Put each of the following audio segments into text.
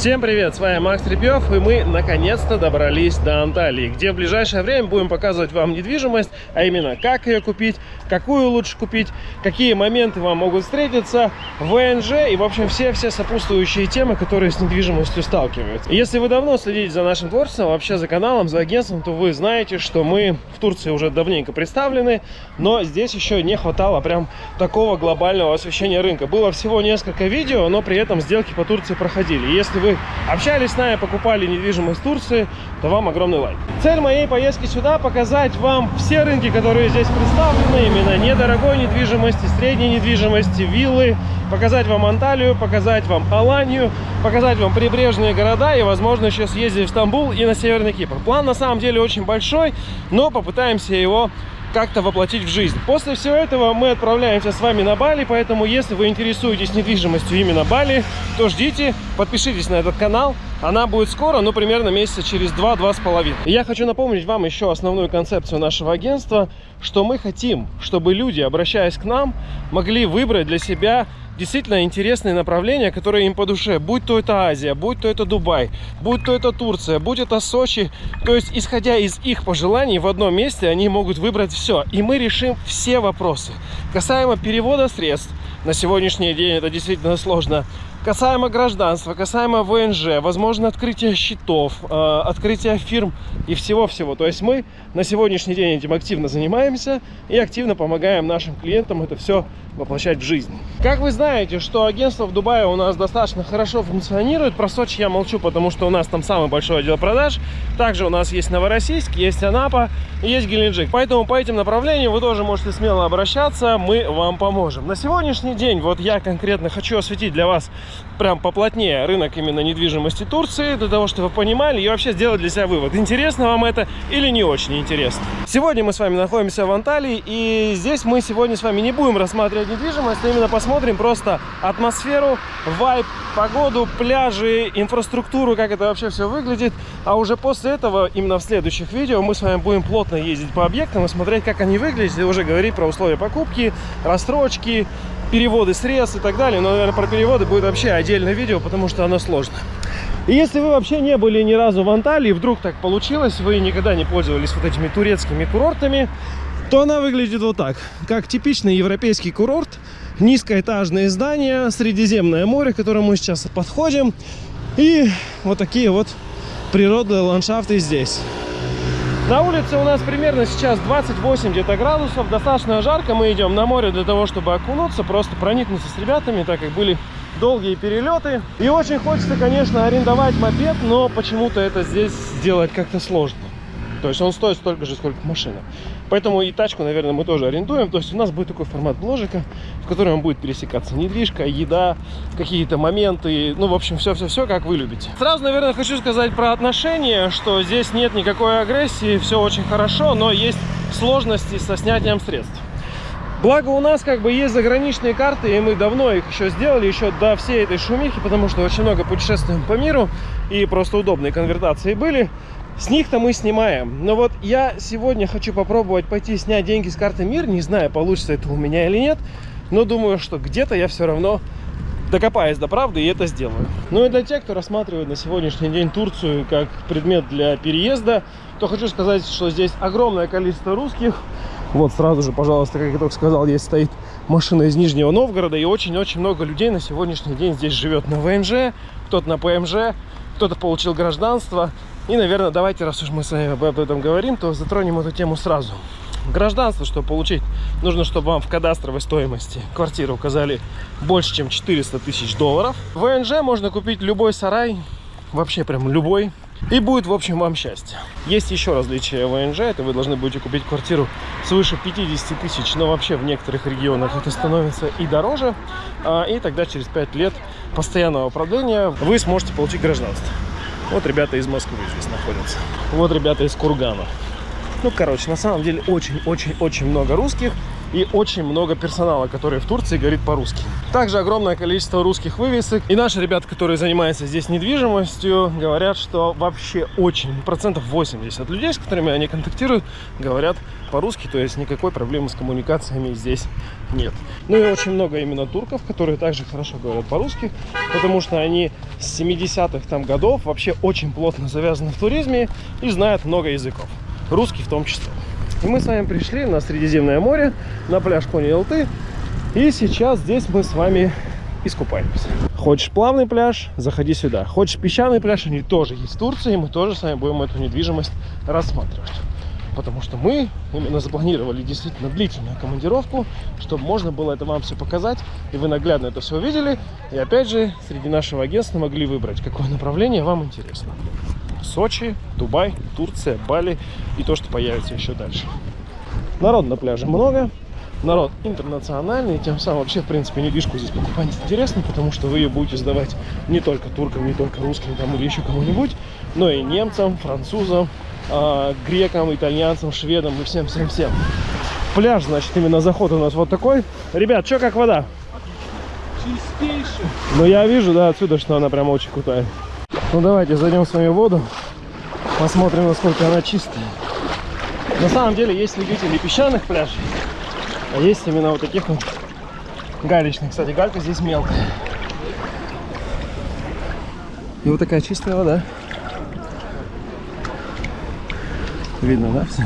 Всем привет, с вами Макс Репьев, и мы наконец-то добрались до Анталии, где в ближайшее время будем показывать вам недвижимость, а именно как ее купить, какую лучше купить, какие моменты вам могут встретиться, ВНЖ и, в общем, все-все сопутствующие темы, которые с недвижимостью сталкиваются. Если вы давно следите за нашим творчеством, вообще за каналом, за агентством, то вы знаете, что мы в Турции уже давненько представлены, но здесь еще не хватало прям такого глобального освещения рынка. Было всего несколько видео, но при этом сделки по Турции проходили. Если вы общались с нами, покупали недвижимость в Турции, то вам огромный лайк. Цель моей поездки сюда показать вам все рынки, которые здесь представлены, именно недорогой недвижимости, средней недвижимости, виллы, показать вам Анталию, показать вам Аланию, показать вам прибрежные города и, возможно, еще съездить в Стамбул и на Северный Кипр. План на самом деле очень большой, но попытаемся его как-то воплотить в жизнь. После всего этого мы отправляемся с вами на Бали, поэтому если вы интересуетесь недвижимостью именно Бали, то ждите, подпишитесь на этот канал. Она будет скоро, ну, примерно месяца через 2-2,5. Я хочу напомнить вам еще основную концепцию нашего агентства, что мы хотим, чтобы люди, обращаясь к нам, могли выбрать для себя действительно интересные направления, которые им по душе. Будь то это Азия, будь то это Дубай, будь то это Турция, будь это Сочи. То есть, исходя из их пожеланий, в одном месте они могут выбрать все. И мы решим все вопросы. Касаемо перевода средств, на сегодняшний день это действительно сложно. Касаемо гражданства, касаемо ВНЖ, возможно открытие счетов, э, открытие фирм и всего-всего. То есть мы на сегодняшний день этим активно занимаемся и активно помогаем нашим клиентам это все воплощать в жизнь. Как вы знаете, что агентство в Дубае у нас достаточно хорошо функционирует. Про Сочи я молчу, потому что у нас там самый большой отдел продаж. Также у нас есть Новороссийск, есть Анапа есть Геленджик. Поэтому по этим направлениям вы тоже можете смело обращаться, мы вам поможем. На сегодняшний день вот я конкретно хочу осветить для вас прям поплотнее рынок именно недвижимости Турции, для того, чтобы вы понимали и вообще сделать для себя вывод, интересно вам это или не очень интересно. Сегодня мы с вами находимся в Анталии, и здесь мы сегодня с вами не будем рассматривать недвижимость, а именно посмотрим просто атмосферу, вайб, погоду, пляжи, инфраструктуру, как это вообще все выглядит. А уже после этого, именно в следующих видео, мы с вами будем плотно ездить по объектам и смотреть, как они выглядят, и уже говорить про условия покупки, рассрочки, переводы средств и так далее. Но, наверное, про переводы будет вообще отдельное видео, потому что оно сложно. И если вы вообще не были ни разу в Анталии, вдруг так получилось, вы никогда не пользовались вот этими турецкими курортами, то она выглядит вот так. Как типичный европейский курорт. Низкоэтажные здания, Средиземное море, к которому мы сейчас подходим. И вот такие вот природные ландшафты здесь. На улице у нас примерно сейчас 28 где-то градусов, достаточно жарко. Мы идем на море для того, чтобы окунуться, просто проникнуться с ребятами, так как были долгие перелеты. И очень хочется, конечно, арендовать мопед, но почему-то это здесь сделать как-то сложно. То есть он стоит столько же, сколько машина. Поэтому и тачку, наверное, мы тоже арендуем. То есть у нас будет такой формат бложика, в котором будет пересекаться недвижка, еда, какие-то моменты. Ну, в общем, все-все-все, как вы любите. Сразу, наверное, хочу сказать про отношения, что здесь нет никакой агрессии, все очень хорошо, но есть сложности со снятием средств. Благо у нас как бы есть заграничные карты, и мы давно их еще сделали, еще до всей этой шумихи, потому что очень много путешествуем по миру, и просто удобные конвертации были. С них-то мы снимаем. Но вот я сегодня хочу попробовать пойти снять деньги с карты МИР. Не знаю, получится это у меня или нет. Но думаю, что где-то я все равно докопаюсь до правды и это сделаю. Ну и для тех, кто рассматривает на сегодняшний день Турцию как предмет для переезда, то хочу сказать, что здесь огромное количество русских. Вот сразу же, пожалуйста, как я только сказал, здесь стоит машина из Нижнего Новгорода. И очень-очень много людей на сегодняшний день здесь живет на ВНЖ, кто-то на ПМЖ, кто-то получил гражданство. И, наверное, давайте, раз уж мы с вами об этом говорим, то затронем эту тему сразу. Гражданство, чтобы получить, нужно, чтобы вам в кадастровой стоимости квартиры указали больше, чем 400 тысяч долларов. В ВНЖ можно купить любой сарай, вообще прям любой, и будет, в общем, вам счастье. Есть еще различия ВНЖ, это вы должны будете купить квартиру свыше 50 тысяч, но вообще в некоторых регионах это становится и дороже, а, и тогда через 5 лет постоянного продления вы сможете получить гражданство. Вот ребята из Москвы здесь находятся. Вот ребята из Кургана. Ну, короче, на самом деле очень-очень-очень много русских. И очень много персонала, который в Турции говорит по-русски. Также огромное количество русских вывесок. И наши ребята, которые занимаются здесь недвижимостью, говорят, что вообще очень, процентов 80 людей, с которыми они контактируют, говорят по-русски, то есть никакой проблемы с коммуникациями здесь нет. Ну и очень много именно турков, которые также хорошо говорят по-русски, потому что они с 70-х там годов вообще очень плотно завязаны в туризме и знают много языков, русский в том числе. И мы с вами пришли на Средиземное море, на пляж Кони-Элты, и сейчас здесь мы с вами искупаемся. Хочешь плавный пляж, заходи сюда. Хочешь песчаный пляж, они тоже есть в Турции, мы тоже с вами будем эту недвижимость рассматривать потому что мы именно запланировали действительно длительную командировку, чтобы можно было это вам все показать, и вы наглядно это все увидели, и опять же, среди нашего агентства могли выбрать, какое направление вам интересно. Сочи, Дубай, Турция, Бали и то, что появится еще дальше. Народ на пляже много, народ интернациональный, тем самым вообще, в принципе, недвижку здесь покупать интересно, потому что вы ее будете сдавать не только туркам, не только русским там или еще кому-нибудь, но и немцам, французам, э, грекам, итальянцам, шведам и всем-всем-всем. Пляж, значит, именно заход у нас вот такой. Ребят, что как вода? Чистейший. Ну, я вижу, да, отсюда, что она прям очень крутая. Ну, давайте зайдем с вами в воду, посмотрим, насколько она чистая. На самом деле, есть любители песчаных пляжей, а есть именно вот таких вот галечных. Кстати, галька здесь мелкая. И вот такая чистая вода. Видно, да, все?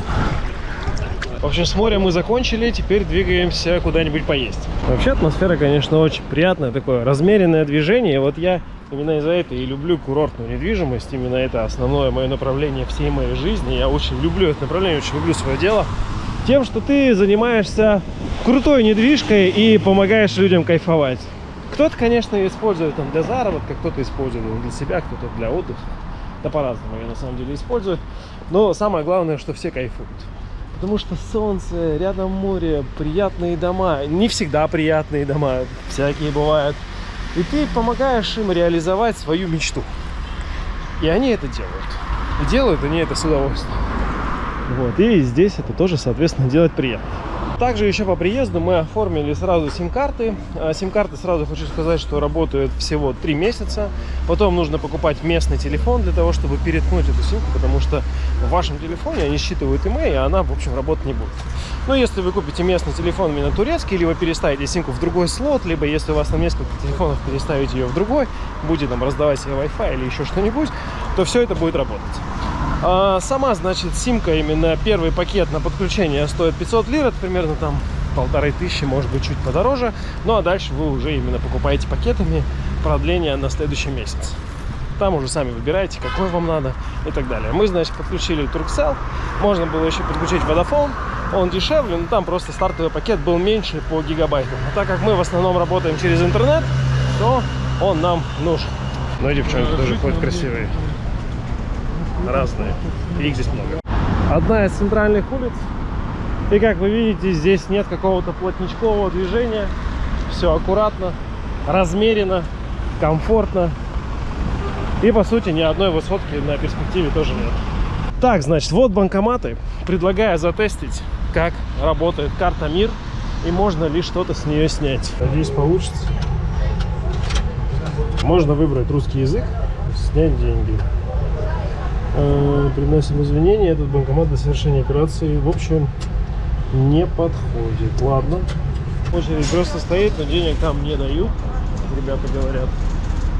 В общем, с моря мы закончили, теперь двигаемся куда-нибудь поесть. Вообще атмосфера, конечно, очень приятная, такое размеренное движение. Вот я именно из-за этого и люблю курортную недвижимость. Именно это основное мое направление всей моей жизни. Я очень люблю это направление, очень люблю свое дело. Тем, что ты занимаешься крутой недвижкой и помогаешь людям кайфовать. Кто-то, конечно, использует там, для заработка, кто-то использует для себя, кто-то для отдыха. Да по-разному ее на самом деле используют. Но самое главное, что все кайфуют. Потому что солнце, рядом море, приятные дома. Не всегда приятные дома, всякие бывают. И ты помогаешь им реализовать свою мечту. И они это делают. И делают они это с удовольствием. Вот. И здесь это тоже, соответственно, делать приятно. Также еще по приезду мы оформили сразу сим-карты. А, сим-карты сразу хочу сказать, что работают всего 3 месяца. Потом нужно покупать местный телефон для того, чтобы переткнуть эту симку, потому что в вашем телефоне они считывают email, и она, в общем, работать не будет. Но если вы купите местный телефон именно турецкий, либо переставите симку в другой слот, либо если у вас там несколько телефонов, переставите ее в другой, будет там раздавать себе Wi-Fi или еще что-нибудь, то все это будет работать. А, сама, значит, симка, именно первый пакет на подключение стоит 500 лир, это примерно там полторы тысячи, может быть, чуть подороже. Ну, а дальше вы уже именно покупаете пакетами продление на следующий месяц. Там уже сами выбираете, какой вам надо и так далее. Мы, значит, подключили Turkcell. Можно было еще подключить Vodafone. Он дешевле, но там просто стартовый пакет был меньше по гигабайтам. А так как мы в основном работаем через интернет, то он нам нужен. Ну и девчонки тоже ходят красивые разные. И их здесь много. Одна из центральных улиц. И как вы видите, здесь нет какого-то плотничкового движения. Все аккуратно, размеренно, комфортно. И по сути ни одной высотки на перспективе тоже нет. Так, значит, вот банкоматы. Предлагаю затестить, как работает карта МИР и можно ли что-то с нее снять. Надеюсь, получится. Можно выбрать русский язык, снять деньги. Э, приносим извинения, этот банкомат для совершения операции, в общем, не подходит. Ладно. Очередь просто стоит, но денег там не дают, ребята говорят.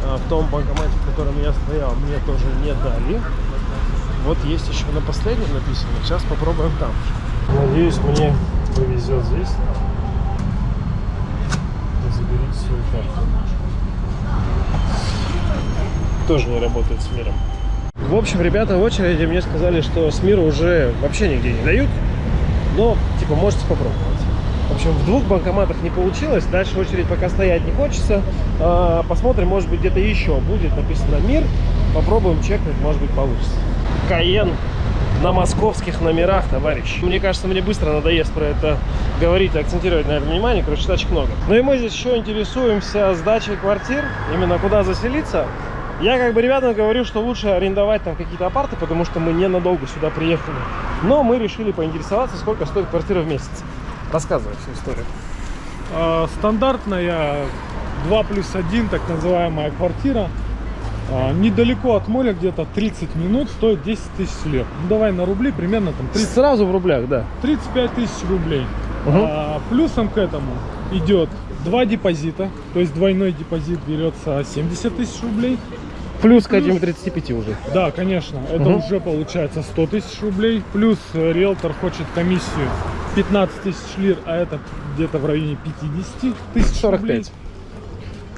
А в том банкомате, в котором я стоял, мне тоже не дали. Вот есть еще на последнем написано. Сейчас попробуем там. Надеюсь, мне повезет здесь. Заберите свою карту. Тоже не работает с миром. В общем, ребята в очереди мне сказали, что с мира уже вообще нигде не дают. Но, типа, можете попробовать. В общем, в двух банкоматах не получилось. Дальше очередь пока стоять не хочется. А, посмотрим, может быть, где-то еще будет написано «Мир». Попробуем чекнуть, может быть, получится. Каен на московских номерах, товарищ. Мне кажется, мне быстро надоест про это говорить, акцентировать на этом внимание. Короче, тачек много. Ну и мы здесь еще интересуемся сдачей квартир. Именно куда заселиться. Я как бы ребятам говорю, что лучше арендовать там какие-то апарты, потому что мы ненадолго сюда приехали. Но мы решили поинтересоваться, сколько стоит квартира в месяц. Рассказывай всю историю. А, Стандартная 2 плюс 1, так называемая квартира. А, Недалеко от моря, где-то 30 минут, стоит 10 тысяч лет. Ну давай на рубли, примерно там 30, Сразу в рублях, да. 35 тысяч рублей. Мгм. А, плюсом к этому идет два депозита, то есть двойной депозит берется 70 тысяч рублей. Плюс к этим 35 уже. Да, конечно, это Мгм. уже получается 100 тысяч рублей. Плюс риэлтор хочет комиссию 15 тысяч лир, а это где-то в районе 50 тысяч рублей. 45.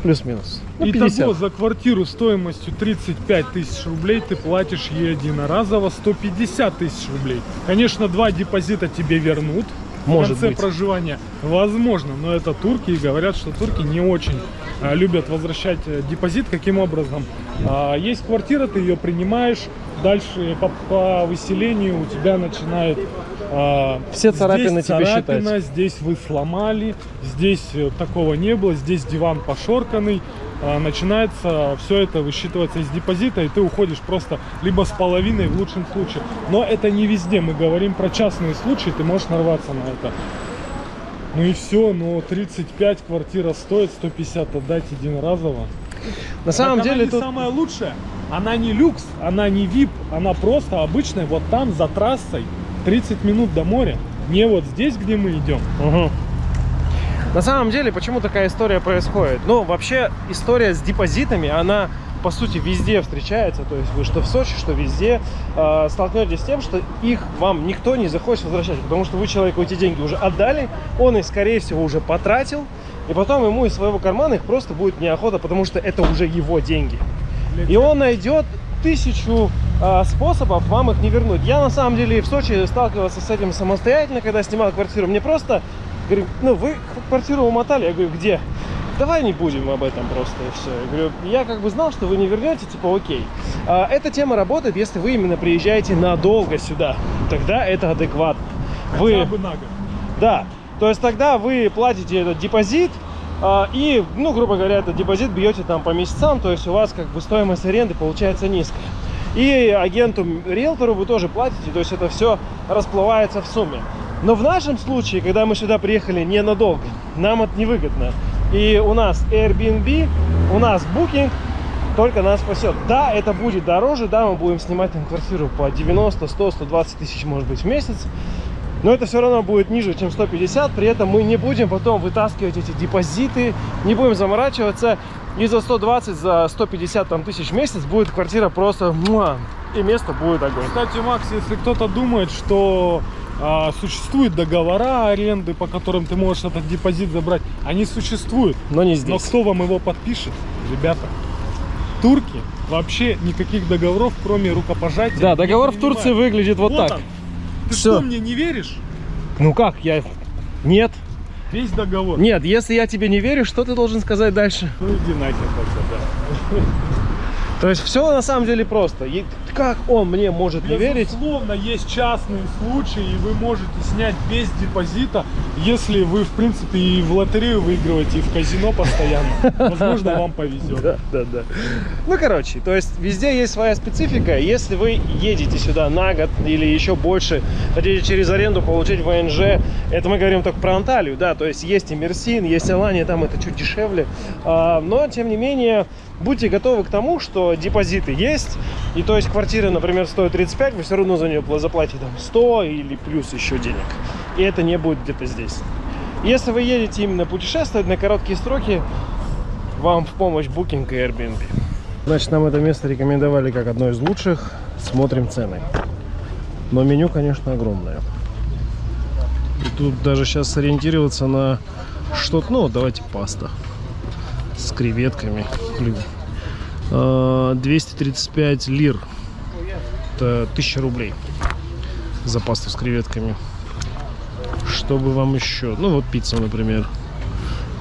Плюс-минус. Ну, Итого 50. за квартиру стоимостью 35 тысяч рублей ты платишь ей единоразово 150 тысяч рублей. Конечно, два депозита тебе вернут Может в конце быть. проживания. Возможно, но это турки и говорят, что турки не очень любят возвращать э, депозит. Каким образом? А, есть квартира, ты ее принимаешь, дальше по, по выселению у тебя начинает а, Все царапины здесь тебе царапина, считать. здесь вы сломали, здесь э, такого не было, здесь диван пошорканный. А, Начинается все это высчитываться из депозита, и ты уходишь просто либо с половиной в лучшем случае. Но это не везде, мы говорим про частные случаи, ты можешь нарваться на это. Ну и все, но 35 квартира стоит, 150 отдать единоразово. На самом Так она деле не тут... самая лучшая. Она не люкс, она не VIP, она просто обычная. Вот там, за трассой, 30 минут до моря. Не вот здесь, где мы идем. Мгм. На самом деле, почему такая история происходит? Ну, вообще, история с депозитами, она, по сути, везде встречается. То есть вы что в Сочи, что везде э, столкнетесь с тем, что их вам никто не захочет возвращать. Потому что вы человеку эти деньги уже отдали, он их, скорее всего, уже потратил. И потом ему из своего кармана их просто будет неохота, потому что это уже его деньги. И он найдет тысячу а, способов вам их не вернуть. Я на самом деле в Сочи сталкивался с этим самостоятельно, когда снимал квартиру. Мне просто говорю, ну вы квартиру умотали. Я говорю, где? Давай не будем об этом просто и все. Я говорю, я как бы знал, что вы не вернете, типа окей. А, эта тема работает, если вы именно приезжаете надолго сюда. Тогда это адекватно. Вы... Хотя бы на год. Да, то есть тогда вы платите этот депозит, а, и, ну, грубо говоря, этот депозит бьете там по месяцам, то есть у вас как бы стоимость аренды получается низкая. И агенту, риэлтору вы тоже платите, то есть это все расплывается в сумме. Но в нашем случае, когда мы сюда приехали ненадолго, нам это невыгодно. И у нас Airbnb, у нас Booking только нас спасет. Да, это будет дороже, да, мы будем снимать там квартиру по 90, 100, 120 тысяч, может быть, в месяц. Но это все равно будет ниже, чем 150. При этом мы не будем потом вытаскивать эти депозиты, не будем заморачиваться. И за 120, за 150 там, тысяч в месяц будет квартира просто муа, и место будет огонь. Кстати, Макс, если кто-то думает, что а, существуют договора аренды, по которым ты можешь этот депозит забрать, они существуют. Но не Но здесь. кто вам его подпишет, ребята? Турки вообще никаких договоров, кроме рукопожатия. Да, договор в. Турции выглядит вот, так. он. Ты Всё. что, мне не веришь? Ну как, я... Нет. Весь договор. Нет, если я тебе не верю, что ты должен сказать дальше? Ну иди нахер тогда, да. То есть все на самом деле просто. И как он мне может не верить? Безусловно, есть частные случаи, и вы можете снять без депозита, если вы, в принципе, и в лотерею выигрываете, и в казино постоянно. Возможно, вам повезет. Да, да, да. Ну, короче, то есть везде есть своя специфика. Если вы едете сюда на год или еще больше, хотите через аренду получить ВНЖ, это мы говорим только про Анталию, да, то есть есть и Мерсин, есть Алания, там это чуть дешевле. А, но, тем не менее, будьте готовы к тому, что депозиты есть, и то есть квартира, например, стоит 35, вы все равно за нее заплатите там 100 или плюс еще денег. И это не будет где-то здесь. Если вы едете именно путешествовать на короткие сроки, вам в помощь Booking и Airbnb. Значит, нам это место рекомендовали как одно из лучших. Смотрим цены. Но меню, конечно, огромное. И тут даже сейчас сориентироваться на что-то... Ну, давайте паста с креветками. Блин. А, 235 лир. Это 1000 рублей за пасту с креветками. Чтобы вам еще... Ну, вот пицца, например.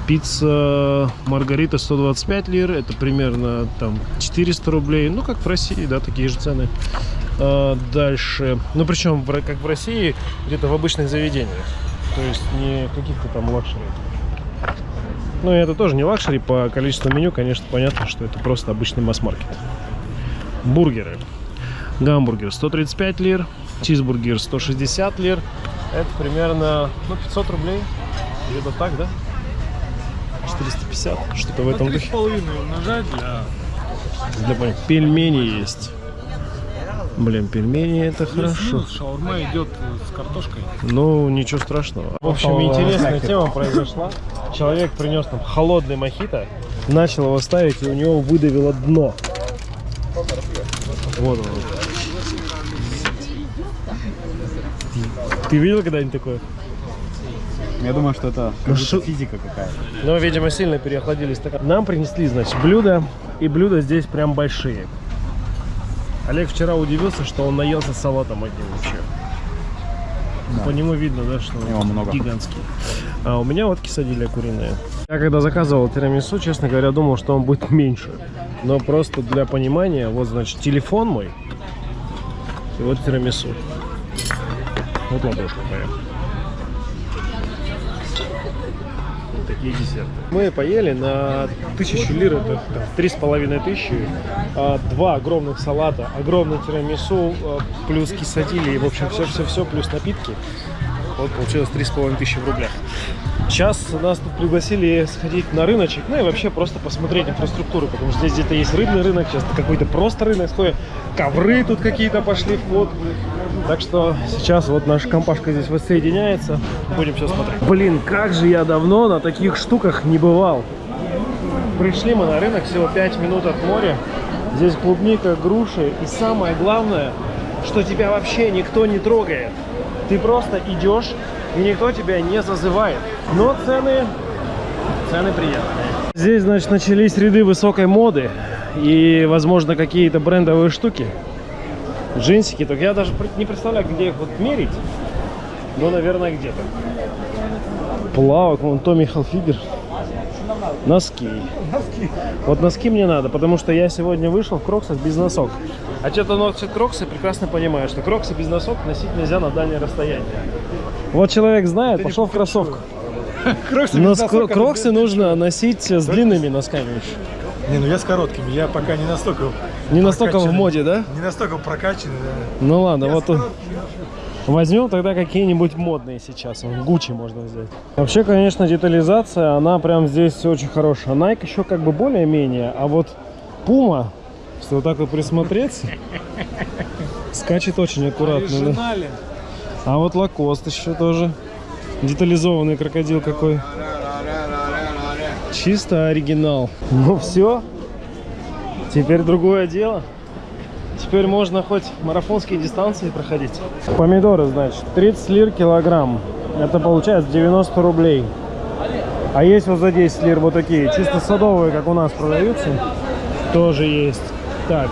Пицца Маргарита 125 лир, это примерно там 400 рублей, ну как в России, да, такие же цены. А, дальше, ну причем как в России, где-то в обычных заведениях, то есть не каких-то там luxury. Ну и это тоже не luxury, по количеству меню, конечно, понятно, что это просто обычный масс-маркет. Бургеры. Гамбургер 135 лир, чизбургер 160 лир, Это примерно ну, 500 рублей. Где-то так, да? 450, что-то в этом На три духе. с половиной умножать для... Для Пельмени есть. Блин, пельмени это хорошо. шаурма идет с картошкой. Ну, ничего страшного. В общем, интересная тема произошла. Человек принес нам холодный мохито, начал его ставить, и у него выдавило дно. Вот он. Ты, видел когда-нибудь такое? Я думаю, что это Ну, как будто шо- физика какая-то. Ну, видимо, сильно переохладили стакан. Нам принесли, значит, блюда, и блюда здесь прям большие. Олег вчера удивился, что он наелся салатом одним вообще. Да. По нему видно, да, что он много. гигантский. А у меня вот кисадилья куриная. Я когда заказывал тирамису, честно говоря, думал, что он будет меньше. Но просто для понимания, вот, значит, телефон мой, и вот тирамису. Вот ладошка моя. Такие десерты. Мы поели на тысячу лир, это три с половиной тысячи, а, два огромных салата, огромный тирамису, а, плюс кисадили, и, в общем, все-все-все, плюс напитки. Вот получилось три с половиной тысячи в рублях. Сейчас нас тут пригласили сходить на рыночек, ну и вообще просто посмотреть инфраструктуру, потому что здесь где-то есть рыбный рынок, сейчас какой-то просто рынок, ковры тут какие-то пошли в ход. Так что сейчас вот наша компашка здесь воссоединяется, будем все смотреть. Блин, как же я давно на таких штуках не бывал. Пришли мы на рынок, всего 5 минут от моря. Здесь клубника, груши и самое главное, что тебя вообще никто не трогает. Ты просто идешь, и никто тебя не зазывает. Но цены, цены приятные. Здесь, значит, начались ряды высокой моды и, возможно, какие-то брендовые штуки. Джинсики, только я даже не представляю, где их вот мерить. Но, наверное, где-то. Плавок, вон Томми Хилфигер. Носки. Вот носки мне надо, потому что я сегодня вышел в кроксах без носок. А что-то носит кроксы, прекрасно понимаю, что кроксы без носок носить нельзя на дальнее расстояние. Вот человек знает, пошел в кроссовках. Кроксы Но носок, кро- это кроксы нужно носить с длинными носками еще. Не, ну я с короткими, я пока не настолько... Не настолько в моде, да? Не настолько прокачанный, да. Ну ладно, Я вот тут возьмем тогда какие-нибудь модные сейчас. Гуччи можно взять. Вообще, конечно, детализация, она прям здесь очень хорошая. Nike еще как бы более-менее, а вот Puma, если вот так вот присмотреться, скачет очень аккуратно. да. А вот Лакост еще тоже. Детализованный крокодил какой. Чисто оригинал. Ну все. Теперь другое дело. Теперь можно хоть марафонские дистанции проходить. Помидоры, значит, 30 лир килограмм. Это получается 90 рублей. А есть вот за 10 лир вот такие, чисто садовые, как у нас продаются. Тоже есть. Так,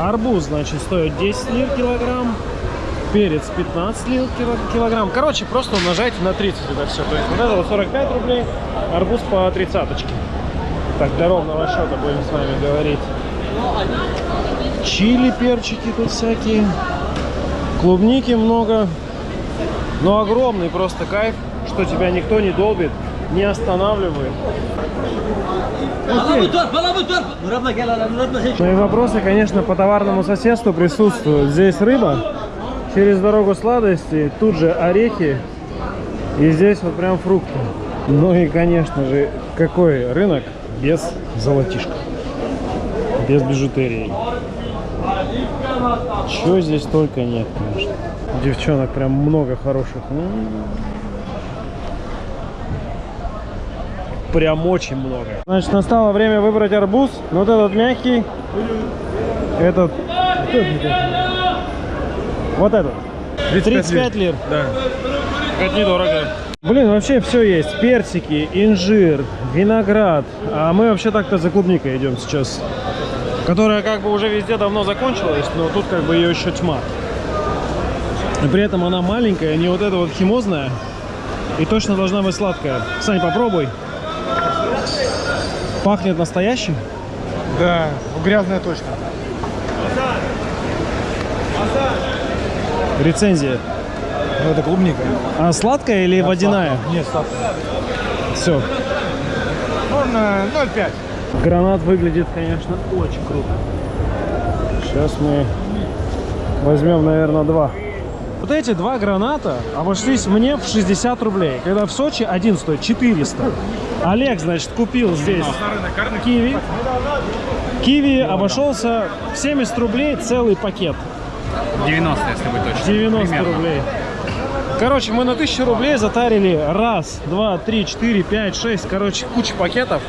арбуз, значит, стоит 10 лир килограмм. Перец 15 лир кило- килограмм. Короче, просто умножайте на 30 это все. То есть вот это вот 45 рублей, арбуз по 30 Так, для ровного счета будем с вами говорить. Чили, перчики тут всякие. Клубники много. Но огромный просто кайф, что тебя никто не долбит, не останавливает. Murat'la şey. Мои вопросы, конечно, по товарному соседству присутствуют. Здесь рыба, через дорогу сладости, тут же орехи, и здесь вот прям фрукты. Ну и, конечно же, какой рынок без золотишка, без бижутерии. Чего здесь только нет, конечно. Девчонок прям много хороших. М. Прям очень много. Значит, настало время выбрать арбуз. Вот этот мягкий. Этот. Вот этот. 35 лир. Да. Это недорого. Блин, вообще все есть. Персики, инжир, виноград. А мы вообще так-то за клубникой идем сейчас. Которая как бы уже везде давно закончилась, но тут как бы ее еще тьма. И при этом она маленькая, не вот эта вот химозная. И точно должна быть сладкая. Сань, попробуй. Пахнет настоящим. Да, грязная точно. Рецензия. Ну, это клубника. А сладкая или водяная? Нет, сладкая. Все. Э, 0,5. Гранат выглядит, конечно, очень круто. Сейчас мы возьмем, наверное, два. Вот эти два граната обошлись мне в 60 рублей, когда в Сочи один стоит 400. Олег, значит, купил здесь киви. Киви обошелся в 70 рублей целый пакет. 90, если быть точным. 90 Примерно. рублей. Короче, мы на 1000 рублей затарили раз, два, три, четыре, пять, шесть. Короче, куча пакетов.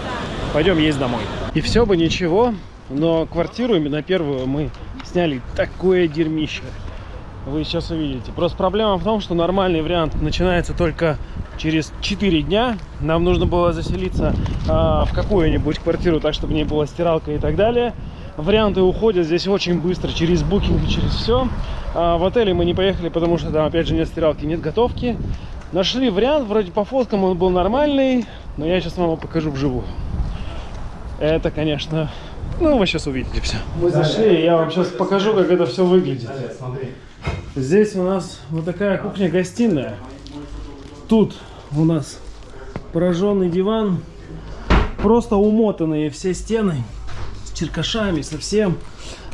Пойдем есть домой. И все бы ничего, но квартиру именно первую мы сняли такое дерьмище. Вы сейчас увидите. Просто проблема в том, что нормальный вариант начинается только через 4 дня. Нам нужно было заселиться а, в какую-нибудь квартиру, так чтобы не было стиралка и так далее. Варианты уходят здесь очень быстро, через букинг и через все. А, в отеле мы не поехали, потому что там опять же нет стиралки, нет готовки. Нашли вариант, вроде по фоткам он был нормальный, но я сейчас вам его покажу вживую. Это, конечно, ну вы сейчас увидите все. Мы зашли, я вам сейчас покажу, как это все выглядит. Здесь у нас вот такая кухня-гостиная. Тут у нас пораженный диван, просто умотанные все стены с черкашами, совсем.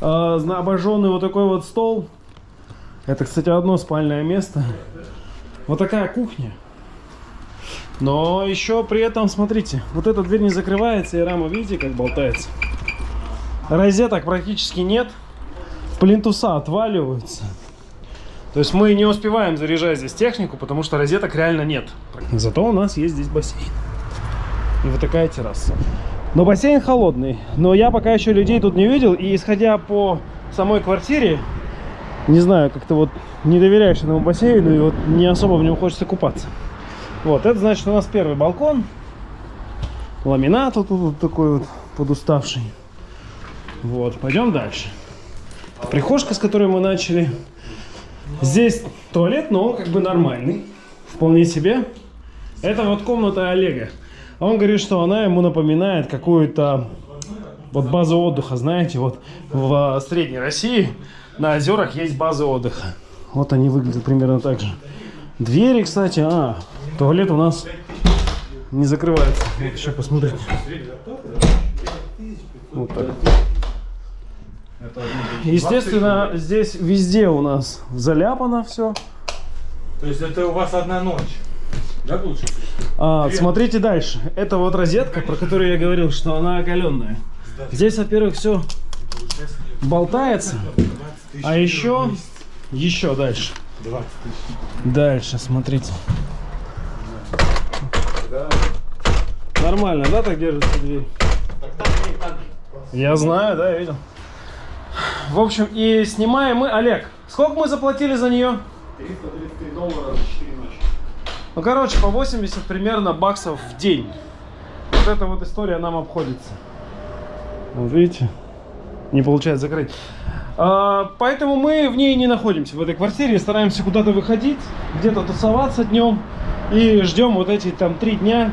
А, зна- обожженный вот такой вот стол. Это, кстати, одно спальное место. Вот такая кухня. Но еще при этом, смотрите, вот эта дверь не закрывается, и рама, видите, как болтается. Розеток практически нет. Плинтуса отваливаются. То есть мы не успеваем заряжать здесь технику, потому что розеток реально нет. Зато у нас есть здесь бассейн. И вот такая терраса. Но бассейн холодный. Но я пока еще людей тут не видел. И исходя по самой квартире, не знаю, как-то вот не доверяешь этому бассейну и вот не особо в нем хочется купаться. Вот, это значит у нас первый балкон. Ламинат вот тут вот такой вот подуставший. Вот, пойдем дальше. Прихожка, с которой мы начали. Здесь туалет, но он как бы нормальный. Вполне себе. Это вот комната Олега. Он говорит, что она ему напоминает какую-то вот базу отдыха, знаете, вот в Средней России на озерах есть базы отдыха. Вот они выглядят примерно так же. Двери, кстати, а, туалет у нас не закрывается. Вот еще посмотрите. Вот так. Естественно, здесь везде у нас заляпано все. То есть это у вас одна ночь? Да, получится? А, смотрите дальше. Это вот розетка, про которую я говорил, что она оголенная. Здесь, во-первых, все болтается. А еще, еще дальше. Дальше, смотрите. Нормально, да, так держится дверь? Я знаю, да, я видел. В общем, и снимаем мы... Олег, сколько мы заплатили за нее? 333 доллара за 4 ночи. Ну, короче, по 80 примерно баксов в день. Вот эта вот история нам обходится. Вот видите? Не получается закрыть. А, поэтому мы в ней не находимся, в этой квартире. Стараемся куда-то выходить, где-то тусоваться днем. И ждем вот эти там три дня,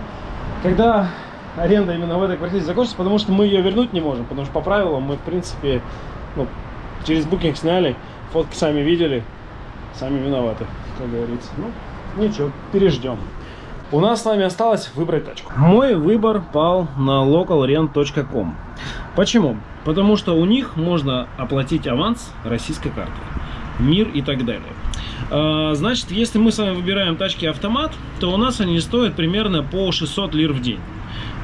когда аренда именно в этой квартире закончится, потому что мы ее вернуть не можем. Потому что по правилам мы, в принципе, ну, через букинг сняли, фотки сами видели, сами виноваты, как говорится. Ну, ничего, переждем. У нас с вами осталось выбрать тачку. Мой выбор пал на localrent.com. Почему? Потому что у них можно оплатить аванс российской картой. Мир и так далее. А, Значит, если мы с вами выбираем тачки автомат, то у нас они стоят примерно по 600 лир в день.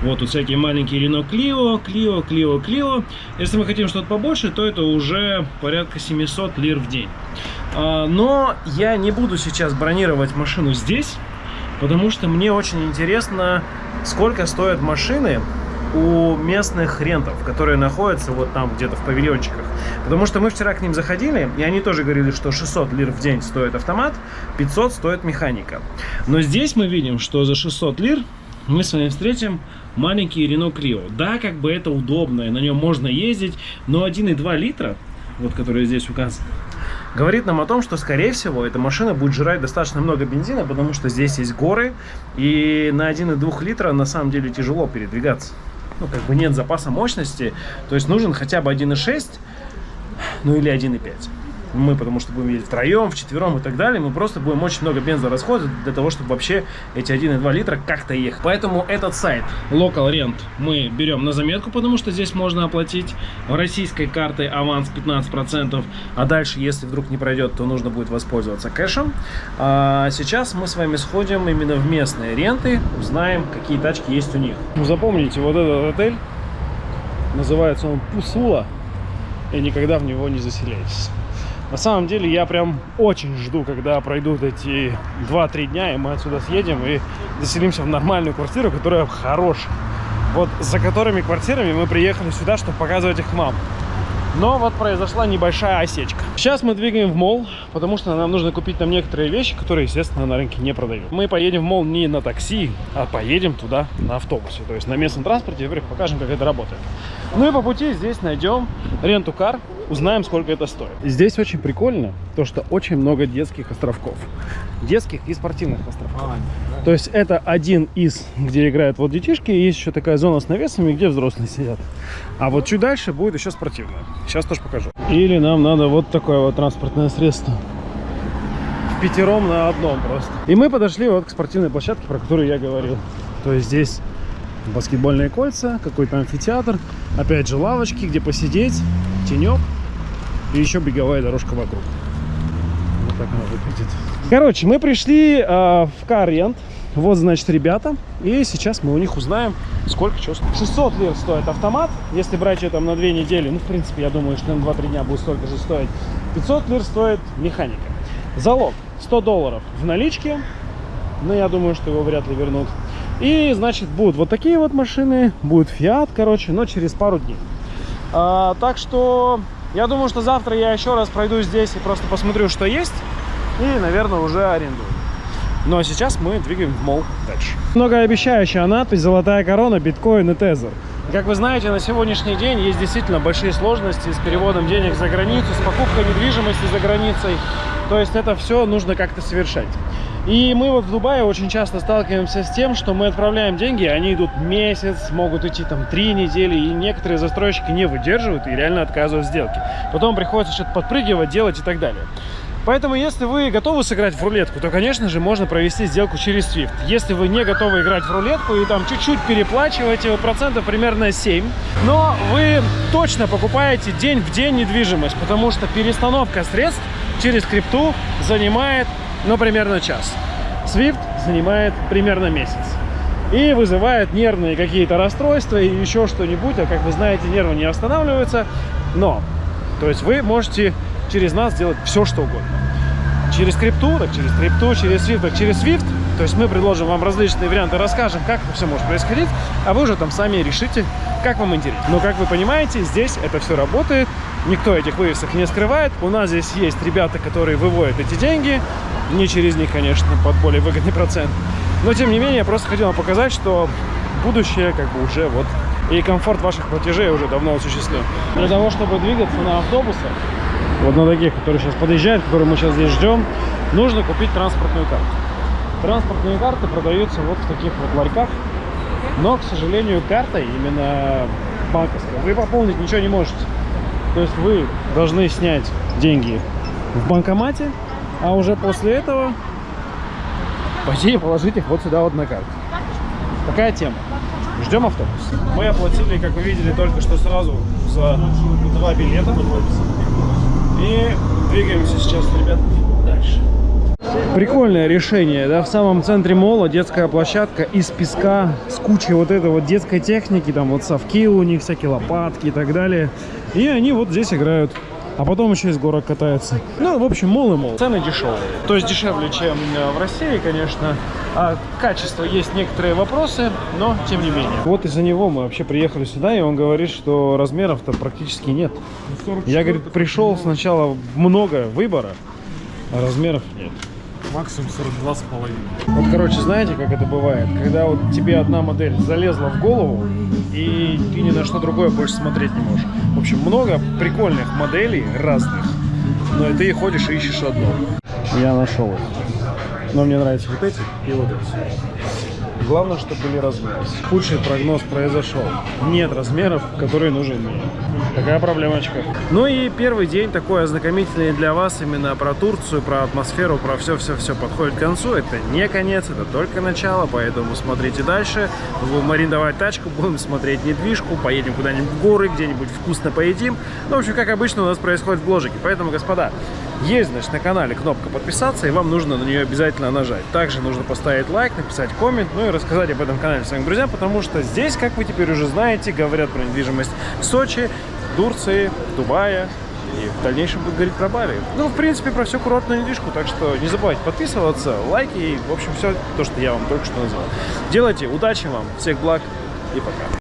Вот тут всякие маленькие Renault Clio, Clio, Clio, Clio. Если мы хотим что-то побольше, то это уже порядка 700 лир в день. А, Но я не буду сейчас бронировать машину здесь, потому что мне очень интересно, сколько стоят машины у местных рентов, которые находятся вот там где-то в павильончиках. Потому что мы вчера к ним заходили, и они тоже говорили, что 600 лир в день стоит автомат, 500 стоит механика. Но здесь мы видим, что за 600 лир мы с вами встретим маленький Renault Clio. Да, как бы это удобно, и на нем можно ездить, но 1,2 литра, вот который здесь указан, говорит нам о том, что, скорее всего, эта машина будет жрать достаточно много бензина, потому что здесь есть горы, и на 1,2 литра на самом деле тяжело передвигаться. Ну, как бы нет запаса мощности, то есть нужен хотя бы 1,6, ну или 1,5. Мы, потому что будем ездить втроем, вчетвером и так далее, мы просто будем очень много бенза расходовать для того, чтобы вообще эти 1,2 литра как-то ехать. Поэтому этот сайт Local Rent мы берем на заметку, потому что здесь можно оплатить российской картой аванс 15%, а дальше, если вдруг не пройдет, то нужно будет воспользоваться кэшем. А сейчас мы с вами сходим именно в местные ренты, узнаем, какие тачки есть у них. Запомните, вот этот отель, называется он Пусула, и никогда в него не заселяйтесь. На самом деле я прям очень жду, когда пройдут эти 2-3 дня, и мы отсюда съедем и заселимся в нормальную квартиру, которая хорошая. Вот за которыми квартирами мы приехали сюда, чтобы показывать их вам. Но вот произошла небольшая осечка. Сейчас мы двигаем в мол, потому что нам нужно купить там некоторые вещи, которые, естественно, на рынке не продают. Мы поедем в мол не на такси, а поедем туда на автобусе. То есть на местном транспорте, покажем, как это работает. Ну и по пути здесь найдем ренту кар, узнаем, сколько это стоит. Здесь очень прикольно, то что очень много детских островков. Детских и спортивных островков. То есть это один из, где играют вот детишки, и есть еще такая зона с навесами, где взрослые сидят. А вот чуть дальше будет еще спортивная. Сейчас тоже покажу. Или нам надо вот такое вот транспортное средство. В пятером на одном просто. И мы подошли вот к спортивной площадке, про которую я говорил. То есть здесь баскетбольные кольца, какой-то амфитеатр, опять же лавочки, где посидеть, тенек и еще беговая дорожка вокруг. Вот так она выглядит. Короче, мы пришли э, в Карент. Вот, значит, ребята. И сейчас мы у них узнаем, сколько чего стоит. 600 лир стоит автомат. Если брать ее там на две недели, ну, в принципе, я думаю, что на 2-3 дня будет столько же стоить. 500 лир стоит механика. Залог 100 долларов в наличке. Но я думаю, что его вряд ли вернут. И, значит, будут вот такие вот машины. Будет Fiat, короче, но через пару дней. А, так что я думаю, что завтра я еще раз пройду здесь и просто посмотрю, что есть. И, наверное, уже арендую. Ну а сейчас мы двигаем в мол дальше. Многообещающая надпись «Золотая корона, биткоин и тезер». Как вы знаете, на сегодняшний день есть действительно большие сложности с переводом денег за границу, с покупкой недвижимости за границей. То есть это все нужно как-то совершать. И мы вот в Дубае очень часто сталкиваемся с тем, что мы отправляем деньги, они идут месяц, могут идти там три недели, и некоторые застройщики не выдерживают и реально отказывают в сделке. Потом приходится что-то подпрыгивать, делать и так далее. Поэтому, если вы готовы сыграть в рулетку, то, конечно же, можно провести сделку через Swift. Если вы не готовы играть в рулетку и там чуть-чуть переплачиваете, процентов примерно 7, но вы точно покупаете день в день недвижимость, потому что перестановка средств через крипту занимает, ну, примерно час. Swift занимает примерно месяц. И вызывает нервные какие-то расстройства и еще что-нибудь. А как вы знаете, нервы не останавливаются. Но, то есть вы можете через нас делать все, что угодно. Через крипту, так через крипту, через Swift, так через Swift. То есть мы предложим вам различные варианты, расскажем, как это все может происходить, а вы уже там сами решите, как вам интересно. Но, как вы понимаете, здесь это все работает, никто этих вывесок не скрывает. У нас здесь есть ребята, которые выводят эти деньги, не через них, конечно, под более выгодный процент. Но, тем не менее, я просто хотел вам показать, что будущее как бы уже вот и комфорт ваших платежей уже давно осуществлен. Для того, чтобы двигаться на автобусах, вот на таких, которые сейчас подъезжают, которые мы сейчас здесь ждем, нужно купить транспортную карту. Транспортные карты продаются вот в таких вот ларьках, но, к сожалению, картой именно банковской вы пополнить ничего не можете. То есть вы должны снять деньги в банкомате, а уже после этого пойти и положить их вот сюда вот на карту. Такая тема. Ждем автобус. Мы оплатили, как вы видели, только что сразу за два билета. И двигаемся сейчас, ребят, дальше. Прикольное решение, да, в самом центре мола детская площадка из песка с кучей вот этой вот детской техники, там вот совки у них, всякие лопатки и так далее. И они вот здесь играют. А потом еще из горок катаются. Ну, в общем, мол и мол. Цены дешевые. То есть дешевле, чем э, в России, конечно. А качество есть некоторые вопросы, но тем не менее. Вот из-за него мы вообще приехали сюда, и он говорит, что размеров-то практически нет. Я, говорит, пришел сначала много выбора, а размеров нет. Максимум 42 с половиной. Вот, короче, знаете, как это бывает? Когда вот тебе одна модель залезла в голову, и ты ни на что другое больше смотреть не можешь. В общем, много прикольных моделей разных, но и ты ходишь и ищешь одну. Я нашел их. Но мне нравятся вот эти и вот эти. Главное, чтобы были размеры. Худший прогноз произошел. Нет размеров, которые нужны мне. Такая проблемочка. Ну и первый день такой ознакомительный для вас именно про Турцию, про атмосферу, про все-все-все подходит к концу. Это не конец, это только начало, поэтому смотрите дальше. Будем арендовать тачку, будем смотреть недвижку, поедем куда-нибудь в горы, где-нибудь вкусно поедим. Ну, в общем, как обычно у нас происходит в бложике. Поэтому, господа, есть, значит, на канале кнопка подписаться, и вам нужно на нее обязательно нажать. Также нужно поставить лайк, написать коммент, ну и рассказать об этом канале своим друзьям, потому что здесь, как вы теперь уже знаете, говорят про недвижимость в Сочи, Турции, Дубае, и в дальнейшем будут говорить про Бали. Ну, в принципе, про всю курортную недвижку, так что не забывайте подписываться, лайки и, в общем, все то, что я вам только что назвал. Делайте, удачи вам, всех благ и пока.